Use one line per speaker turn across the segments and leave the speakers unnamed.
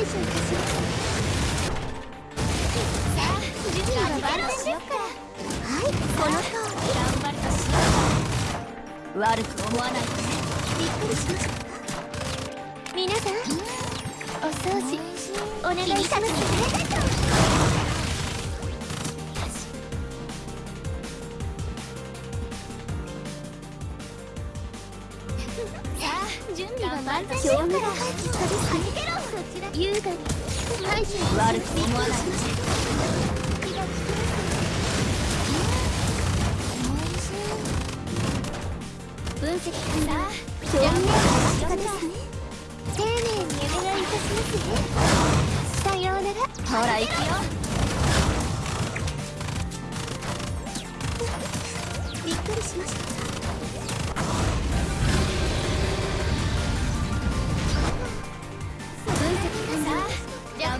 対処いたします
さあ次はバルしようかは
いこの子
頑張るとしよ
う悪く思わないで
びっくりしました
皆さんお掃除
お願いしますあ準備は万全しようから。
優雅にはい悪く
思わない
さようなら
ほら行く
よ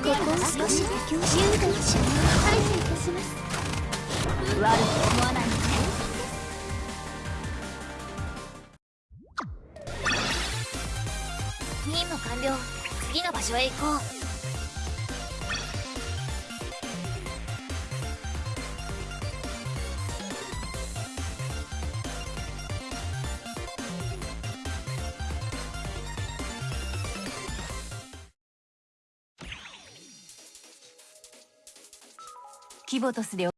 ここを少し優雅にし排
除いたします
悪く思わない。で
任務完了。次の場所へ行こう
規模とすで